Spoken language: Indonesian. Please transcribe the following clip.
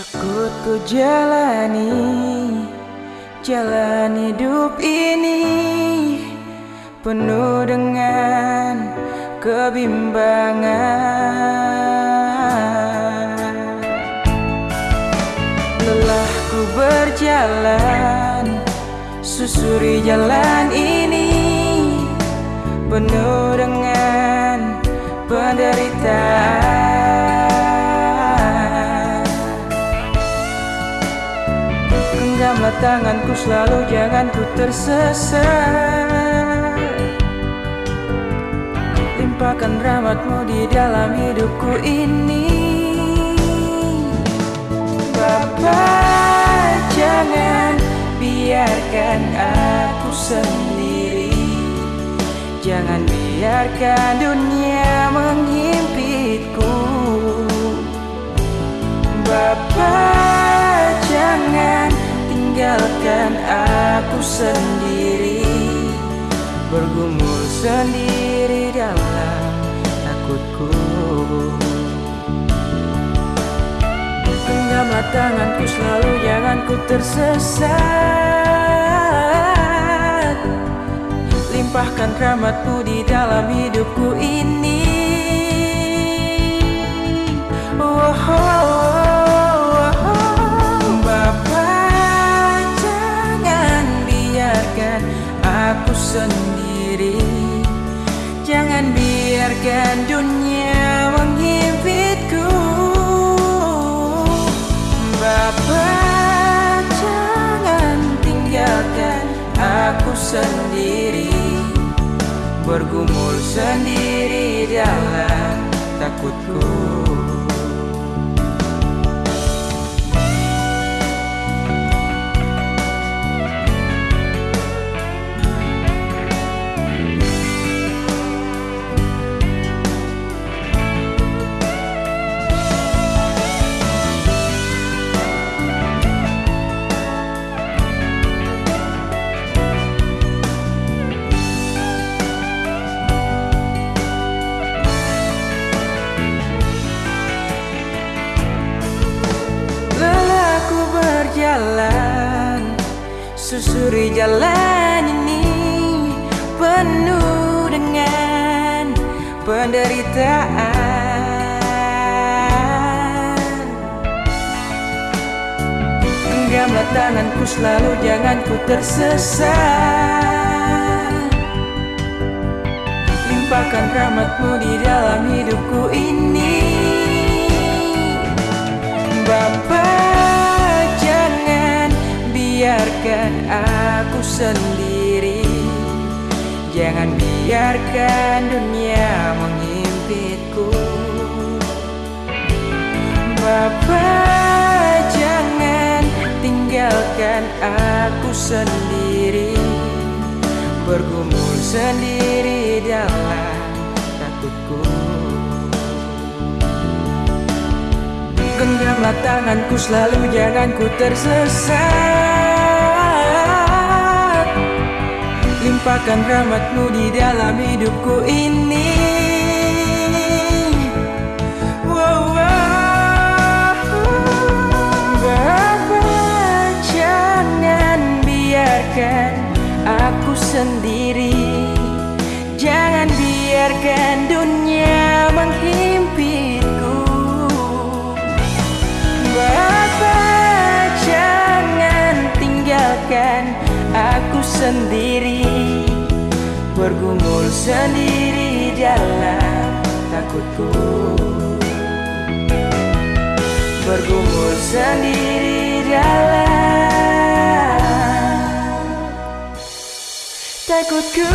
Takut ku jalani Jalan hidup ini Penuh dengan kebimbangan. Lelah ku berjalan Susuri jalan ini Penuh dengan penderitaan Genggamlah tanganku selalu jangan ku tersesat. Limpahkan rahmatmu di dalam hidupku ini. Bapak jangan biarkan aku sendiri. Jangan biarkan dunia menghimpiku Bapak tinggalkan aku sendiri. Bergumul sendiri dalam takutku. Genggamlah tanganku selalu jangan ku tersesat. Limpahkan rahmatmu di dalam hidupku ini. Oh, oh, oh, sendiri. Bergumul sendiri dalam takutku Susuri jalan ini Penuh dengan penderitaan. Genggamlah tanganku selalu jangan ku tersesat. Limpahkan rahmatmu di dalam hidupku ini. Bapak biarkan aku sendiri. Jangan biarkan dunia mengimpitku Bapak jangan tinggalkan aku sendiri. Bergumul sendiri dalam takutku. Genggamlah tanganku selalu jangan ku tersesat Limpahkan rahmatmu di dalam hidupku ini. Jangan biarkan aku sendiri. Jangan biarkan dunia menghimpiku Bapak jangan tinggalkan aku sendiri Bergumul sendiri dalam takutku. Bergumul sendiri dalam takutku